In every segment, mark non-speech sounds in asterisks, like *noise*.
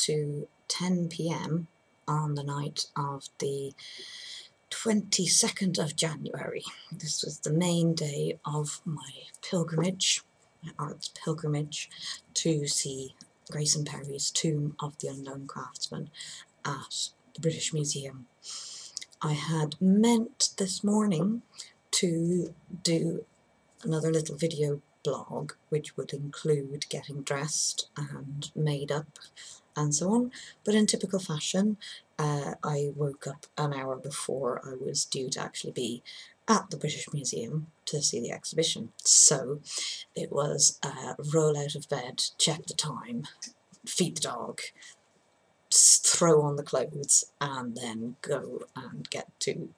to 10pm on the night of the 22nd of January. This was the main day of my pilgrimage, my arts pilgrimage, to see Grayson Perry's Tomb of the Unknown Craftsman at the British Museum. I had meant this morning to do another little video blog which would include getting dressed and made up and so on but in typical fashion uh, I woke up an hour before I was due to actually be at the British Museum to see the exhibition so it was uh, roll out of bed, check the time, feed the dog, throw on the clothes and then go and get to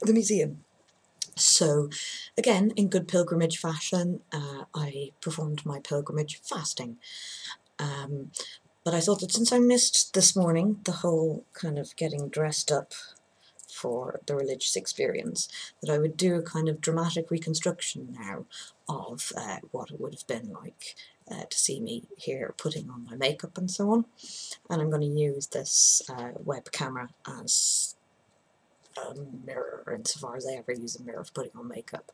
the museum. So again, in good pilgrimage fashion, uh, I performed my pilgrimage fasting. Um, but I thought that since I missed this morning the whole kind of getting dressed up for the religious experience, that I would do a kind of dramatic reconstruction now of uh, what it would have been like uh, to see me here putting on my makeup and so on. And I'm going to use this uh, web camera as a mirror insofar as I ever use a mirror for putting on makeup.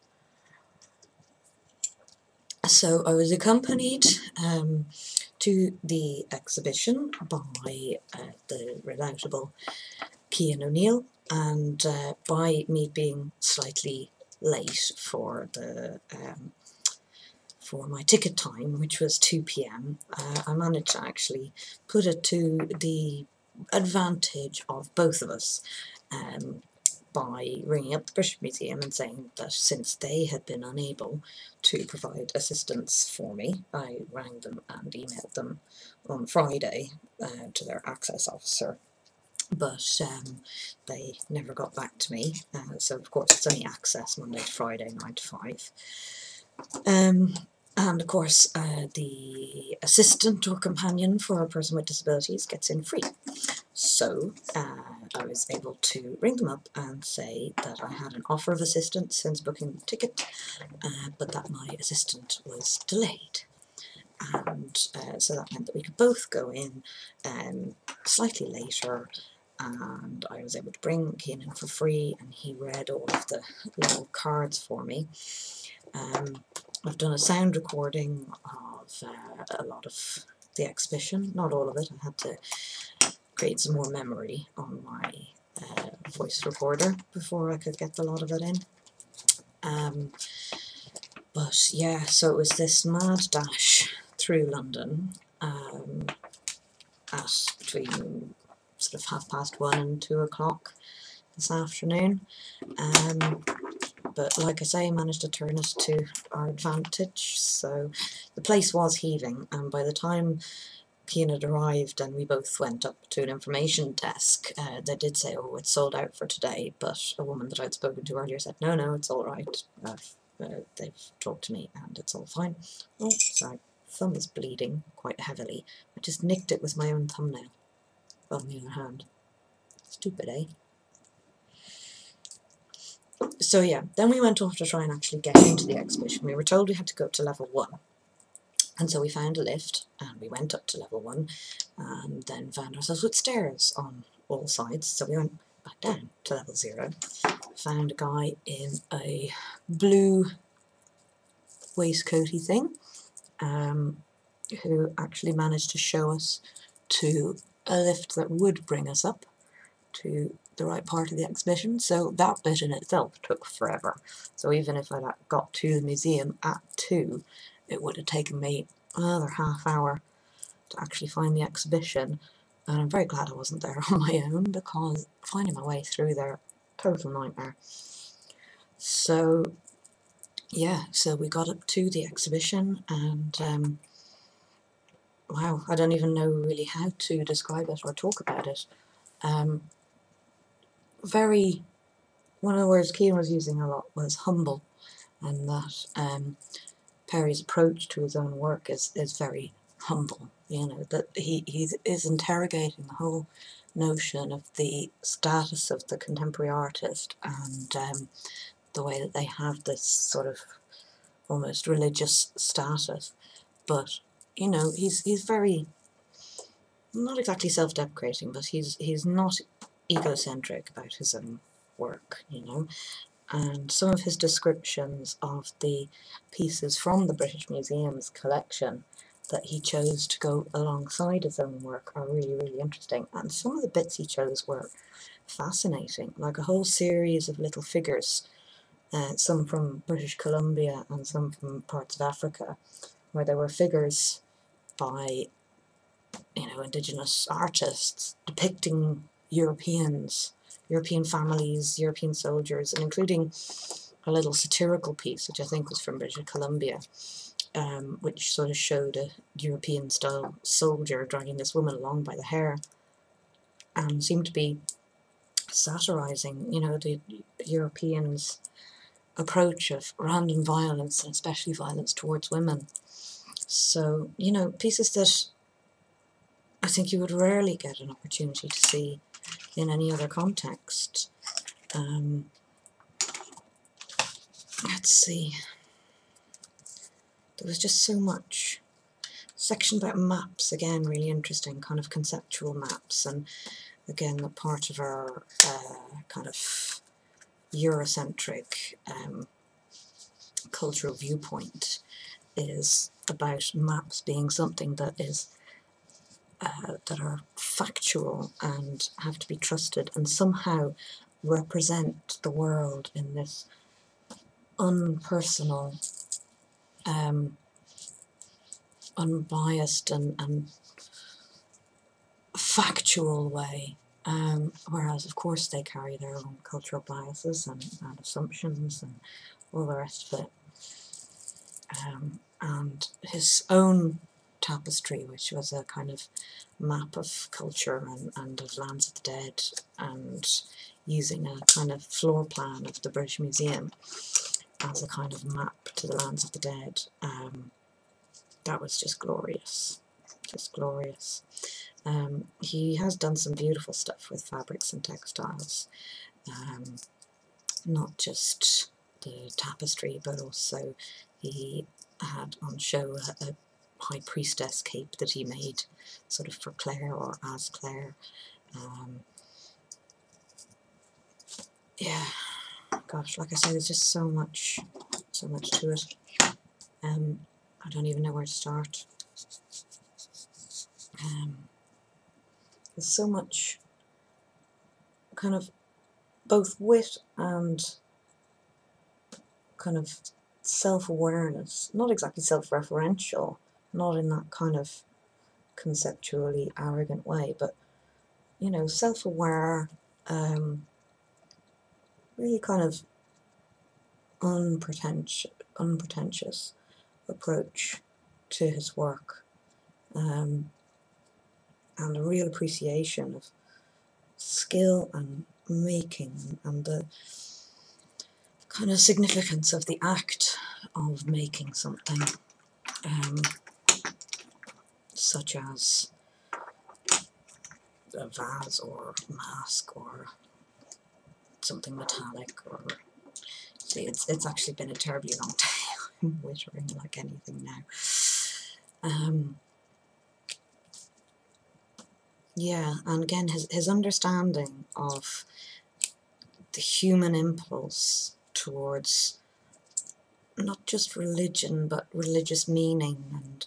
So I was accompanied um, to the exhibition by uh, the redoubtable Cian O'Neill and uh, by me being slightly late for the um, for my ticket time which was 2pm uh, I managed to actually put it to the advantage of both of us um, by ringing up the British Museum and saying that since they had been unable to provide assistance for me, I rang them and emailed them on Friday uh, to their access officer but um, they never got back to me, uh, so of course it's only access Monday to Friday, 9 to 5. Um, and of course uh, the assistant or companion for a person with disabilities gets in free. So uh, I was able to ring them up and say that I had an offer of assistance since booking the ticket, uh, but that my assistant was delayed. And uh, so that meant that we could both go in um, slightly later and I was able to bring in for free and he read all of the little cards for me. Um, I've done a sound recording of uh, a lot of the exhibition, not all of it, I had to create some more memory on my uh, voice recorder before I could get a lot of it in. Um, but yeah, so it was this mad dash through London um, at between sort of half past one and two o'clock this afternoon. Um, but like I say, managed to turn us to our advantage. So the place was heaving, and by the time Had arrived and we both went up to an information desk, uh, they did say, oh, it's sold out for today, but a woman that I'd spoken to earlier said, no, no, it's all right. Uh, they've talked to me and it's all fine. Oh, sorry, thumb is bleeding quite heavily. I just nicked it with my own thumbnail on the other hand. Stupid, eh? So yeah, then we went off to try and actually get into the exhibition. We were told we had to go up to level 1. And so we found a lift and we went up to level 1 and then found ourselves with stairs on all sides. So we went back down to level 0. Found a guy in a blue waistcoaty thing um, who actually managed to show us to a lift that would bring us up to the right part of the exhibition, so that bit in itself took forever. So even if I got to the museum at 2, it would have taken me another half hour to actually find the exhibition, and I'm very glad I wasn't there *laughs* on my own, because finding my way through there, total nightmare. So, yeah, so we got up to the exhibition, and um, wow, I don't even know really how to describe it or talk about it. Um, very, one of the words Cian was using a lot was humble, and that um, Perry's approach to his own work is, is very humble, you know, that he, he is interrogating the whole notion of the status of the contemporary artist and um, the way that they have this sort of almost religious status, but you know, he's he's very not exactly self-deprecating, but he's he's not egocentric about his own work, you know. And some of his descriptions of the pieces from the British Museum's collection that he chose to go alongside his own work are really, really interesting. And some of the bits he chose were fascinating, like a whole series of little figures, uh, some from British Columbia and some from parts of Africa, where there were figures by, you know, indigenous artists depicting Europeans, European families, European soldiers, and including a little satirical piece, which I think was from British Columbia, um, which sort of showed a European-style soldier dragging this woman along by the hair, and seemed to be satirizing, you know, the Europeans' approach of random violence, and especially violence towards women. So, you know, pieces that I think you would rarely get an opportunity to see in any other context. Um, let's see there was just so much. Section about maps, again, really interesting, kind of conceptual maps, and again, the part of our uh, kind of Eurocentric um, cultural viewpoint is about maps being something that is uh, that are factual and have to be trusted and somehow represent the world in this unpersonal um, unbiased and, and factual way. Um, whereas, of course, they carry their own cultural biases and, and assumptions and all the rest of it. Um, and his own tapestry, which was a kind of map of culture and, and of lands of the dead, and using a kind of floor plan of the British Museum, as a kind of map to the lands of the dead. Um, that was just glorious, just glorious. Um, he has done some beautiful stuff with fabrics and textiles, um, not just the tapestry, but also he had on show a, a high priestess cape that he made sort of for Claire or as Claire. Um, yeah, gosh, like I said, there's just so much, so much to it. Um, I don't even know where to start. Um, there's so much kind of both wit and kind of self-awareness, not exactly self-referential, not in that kind of conceptually arrogant way, but you know, self-aware, um, really kind of unpretentious, unpretentious approach to his work um, and a real appreciation of skill and making and the kind of significance of the act of making something um, such as a vase or mask or something metallic or see it's it's actually been a terribly long *laughs* day I'm wittering like anything now. Um, yeah and again his, his understanding of the human impulse towards not just religion but religious meaning and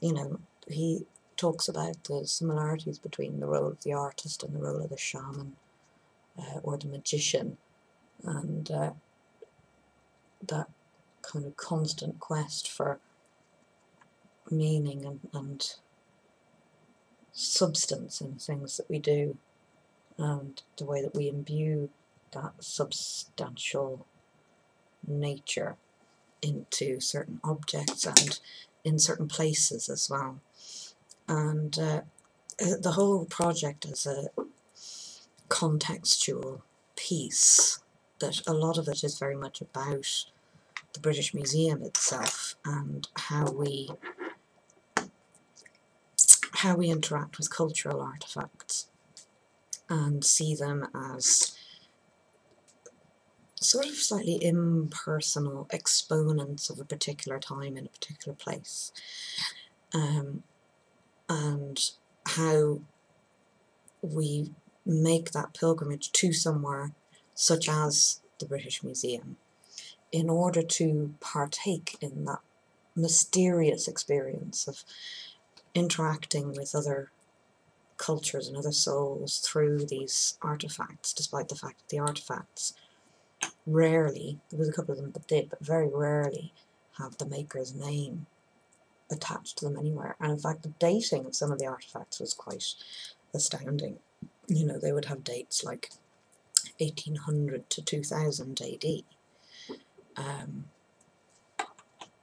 you know he talks about the similarities between the role of the artist and the role of the shaman uh, or the magician and uh, that kind of constant quest for meaning and, and substance in things that we do and the way that we imbue that substantial nature into certain objects and in certain places as well. And uh, the whole project is a contextual piece that a lot of it is very much about the British Museum itself and how we how we interact with cultural artifacts and see them as sort of slightly impersonal exponents of a particular time in a particular place. Um, and how we make that pilgrimage to somewhere such as the British Museum in order to partake in that mysterious experience of interacting with other cultures and other souls through these artifacts, despite the fact that the artifacts rarely, there was a couple of them that did, but very rarely have the maker's name attached to them anywhere. And in fact, the dating of some of the artifacts was quite astounding. You know, they would have dates like 1800 to 2000 AD. Um,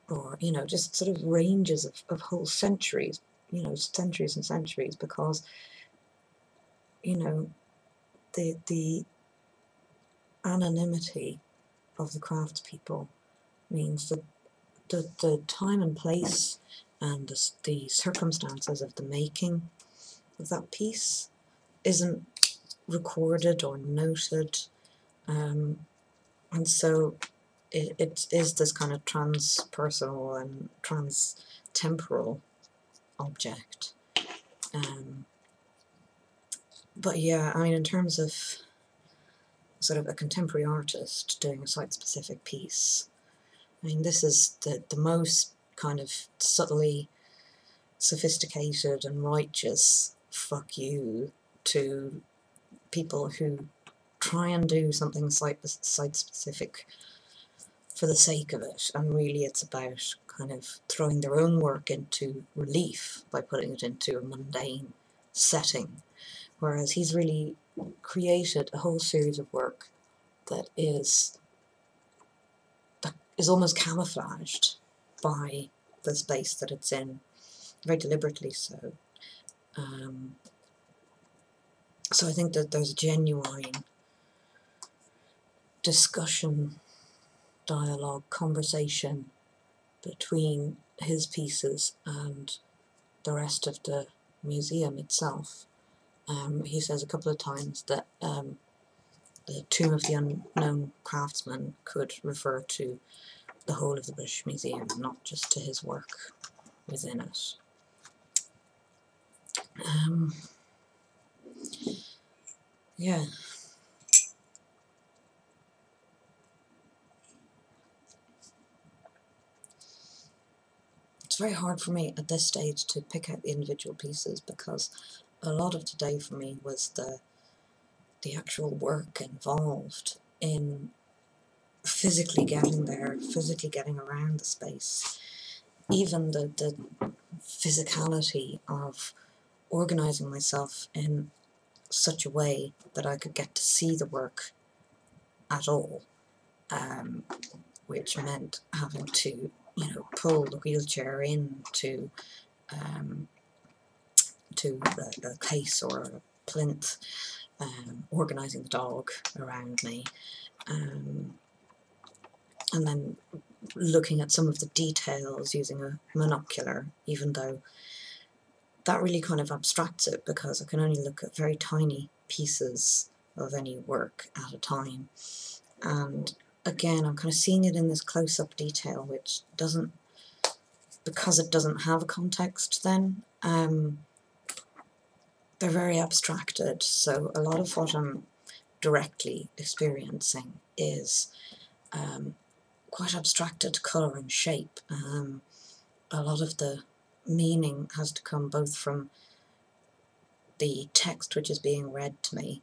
or, you know, just sort of ranges of, of whole centuries, you know, centuries and centuries, because, you know, the, the anonymity of the craftspeople means that the, the time and place and the, the circumstances of the making of that piece isn't recorded or noted um, and so it, it is this kind of transpersonal and trans-temporal object um, but yeah, I mean in terms of sort of a contemporary artist doing a site-specific piece. I mean this is the, the most kind of subtly sophisticated and righteous fuck you to people who try and do something site, site specific for the sake of it. And really it's about kind of throwing their own work into relief by putting it into a mundane setting. Whereas he's really created a whole series of work that is that is almost camouflaged by the space that it's in, very deliberately so. Um, so I think that there's a genuine discussion, dialogue, conversation between his pieces and the rest of the museum itself. Um, he says a couple of times that um, the Tomb of the Unknown Craftsman could refer to the whole of the British Museum, not just to his work within it. Um, yeah. It's very hard for me at this stage to pick out the individual pieces because a lot of today for me was the the actual work involved in physically getting there, physically getting around the space, even the, the physicality of organising myself in such a way that I could get to see the work at all, um, which meant having to, you know, pull the wheelchair in to, um, to the, the case or a plinth, um, organising the dog around me, um, and then looking at some of the details using a monocular, even though that really kind of abstracts it because I can only look at very tiny pieces of any work at a time. And again, I'm kind of seeing it in this close-up detail, which doesn't, because it doesn't have a context then, um, they're very abstracted. So a lot of what I'm directly experiencing is um, quite abstracted colour and shape. Um, a lot of the meaning has to come both from the text which is being read to me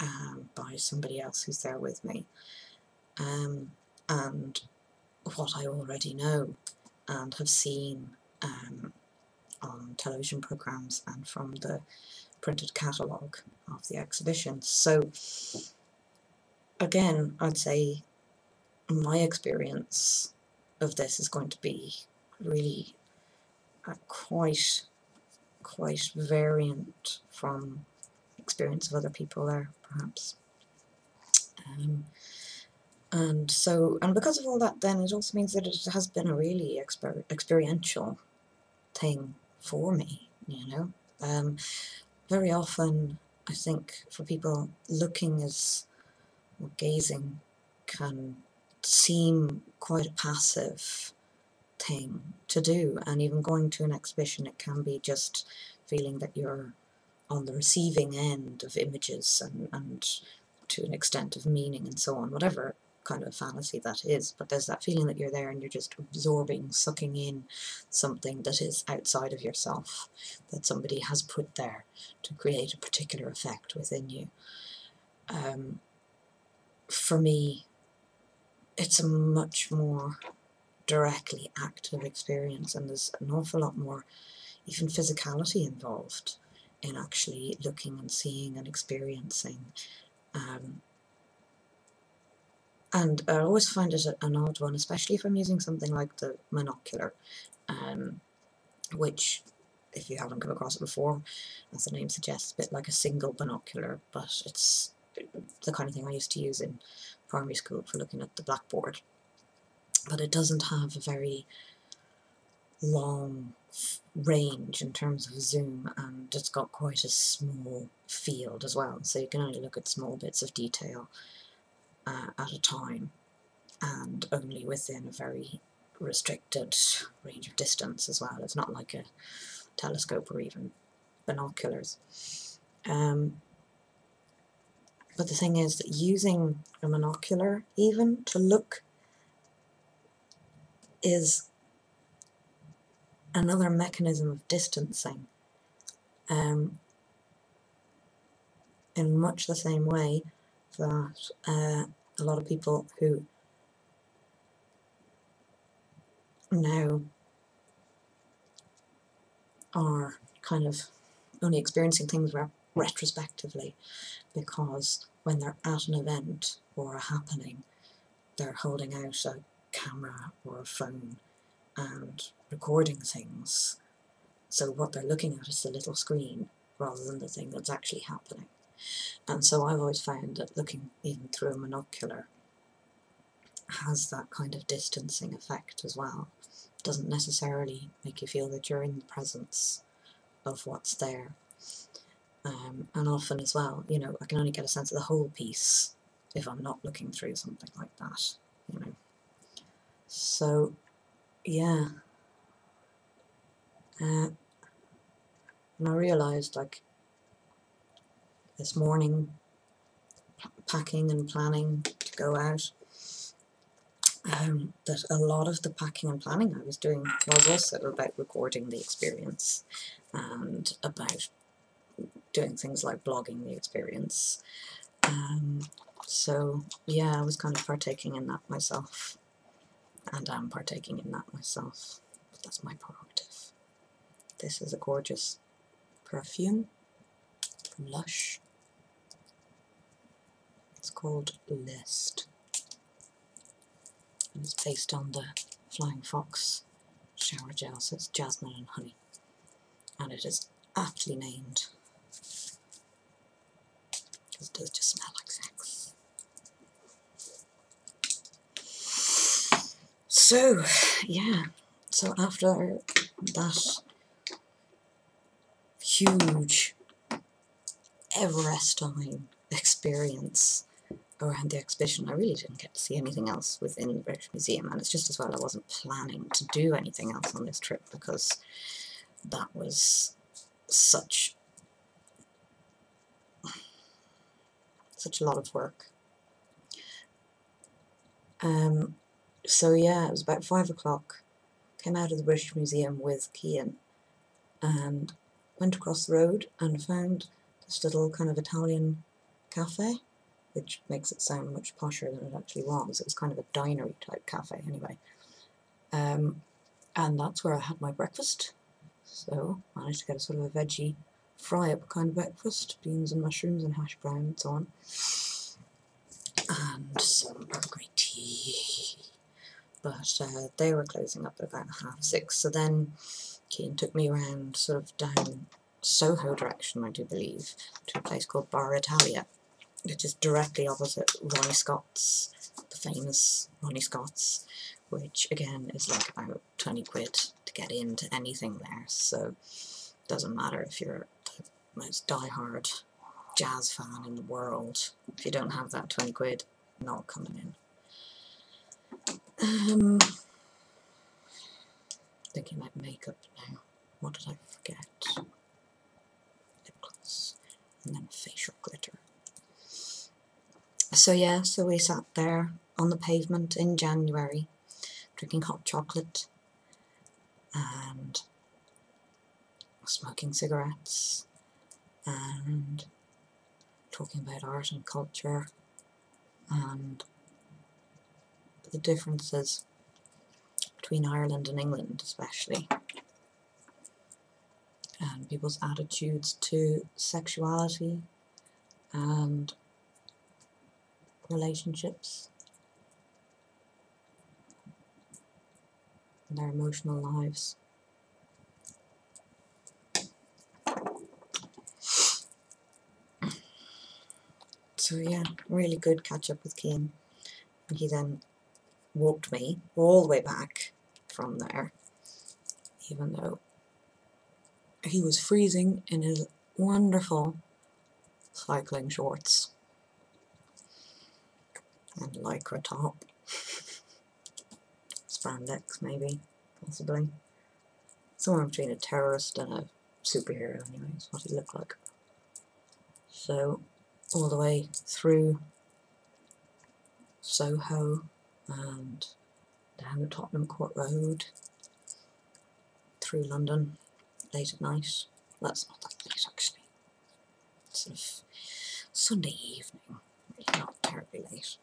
um, by somebody else who's there with me um, and what I already know and have seen um, on television programmes and from the printed catalogue of the exhibition. So again I'd say my experience of this is going to be really quite quite variant from experience of other people there perhaps um, and so and because of all that then it also means that it has been a really exper experiential thing for me you know? Um, very often I think for people looking as or gazing can seem quite a passive thing to do and even going to an exhibition it can be just feeling that you're on the receiving end of images and, and to an extent of meaning and so on, whatever kind of fantasy that is, but there's that feeling that you're there and you're just absorbing, sucking in something that is outside of yourself, that somebody has put there to create a particular effect within you. Um, for me, it's a much more directly active experience and there's an awful lot more even physicality involved in actually looking and seeing and experiencing um, and I always find it an odd one, especially if I'm using something like the monocular, um, which, if you haven't come across it before, as the name suggests, a bit like a single binocular, but it's the kind of thing I used to use in primary school for looking at the blackboard. But it doesn't have a very long range in terms of zoom and it's got quite a small field as well so you can only look at small bits of detail uh, at a time and only within a very restricted range of distance as well. It's not like a telescope or even binoculars. Um, but the thing is that using a monocular even to look is another mechanism of distancing um, in much the same way that uh, a lot of people who now are kind of only experiencing things re retrospectively because when they're at an event or a happening they're holding out a camera or a phone and recording things. So what they're looking at is the little screen rather than the thing that's actually happening and so I've always found that looking even through a monocular has that kind of distancing effect as well. It doesn't necessarily make you feel that you're in the presence of what's there. Um, and often as well, you know, I can only get a sense of the whole piece if I'm not looking through something like that, you know. So, yeah. Uh, and I realised, like, this morning packing and planning to go out. Um, that a lot of the packing and planning I was doing was also about recording the experience and about doing things like blogging the experience. Um, so yeah I was kind of partaking in that myself. And I'm partaking in that myself. But that's my prerogative. This is a gorgeous perfume from Lush it's called Lust. And it's based on the Flying Fox shower gel, so it's jasmine and honey. And it is aptly named because it does just smell like sex. So, yeah, so after that huge Everestine experience around the exhibition. I really didn't get to see anything else within the British Museum and it's just as well I wasn't planning to do anything else on this trip because that was such such a lot of work. Um, so yeah, it was about five o'clock. Came out of the British Museum with Cian and went across the road and found this little kind of Italian cafe which makes it sound much posher than it actually was. It was kind of a dinery type cafe anyway. Um, and that's where I had my breakfast. So I managed to get a sort of a veggie fry-up kind of breakfast, beans and mushrooms and hash brown and so on. And some Grey tea. But uh, they were closing up at about half six, so then Cian took me around sort of down Soho direction, I do believe, to a place called Bar Italia which is directly opposite Ronnie Scott's, the famous Ronnie Scott's, which again is like about 20 quid to get into anything there, so it doesn't matter if you're the most die-hard jazz fan in the world, if you don't have that 20 quid, not coming in. Um, thinking about makeup now. What did I forget? Lip gloss. And then facial glitter. So yeah, so we sat there on the pavement in January, drinking hot chocolate and smoking cigarettes and talking about art and culture and the differences between Ireland and England especially and people's attitudes to sexuality and relationships and their emotional lives. So yeah, really good catch up with Cian. And he then walked me all the way back from there, even though he was freezing in his wonderful cycling shorts lycra top. Spandex maybe, possibly. Somewhere between a terrorist and a superhero anyway, is what he looked like. So, all the way through Soho and down the Tottenham Court Road, through London, late at night. That's not that late actually. Sort of Sunday evening, really not terribly late.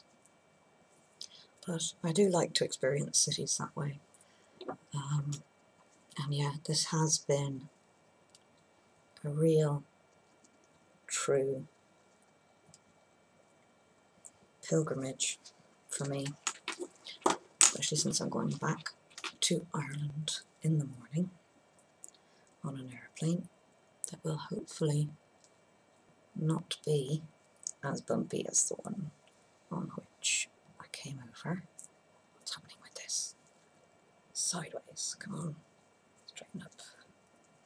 But I do like to experience cities that way. Um, and yeah, this has been a real, true pilgrimage for me, especially since I'm going back to Ireland in the morning on an aeroplane that will hopefully not be as bumpy as the one on which came over. What's happening with this? Sideways, come on, straighten up.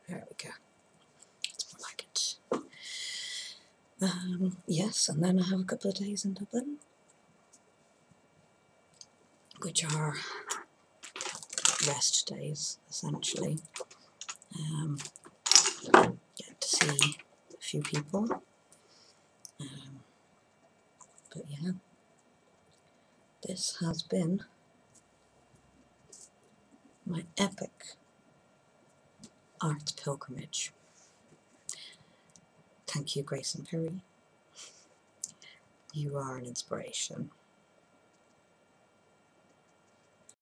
There we go. It's more like it. Um, yes, and then I have a couple of days in Dublin, which are rest days essentially. Um, get to see a few people. Um, but yeah, this has been my epic art pilgrimage. Thank you, Grayson Perry. You are an inspiration.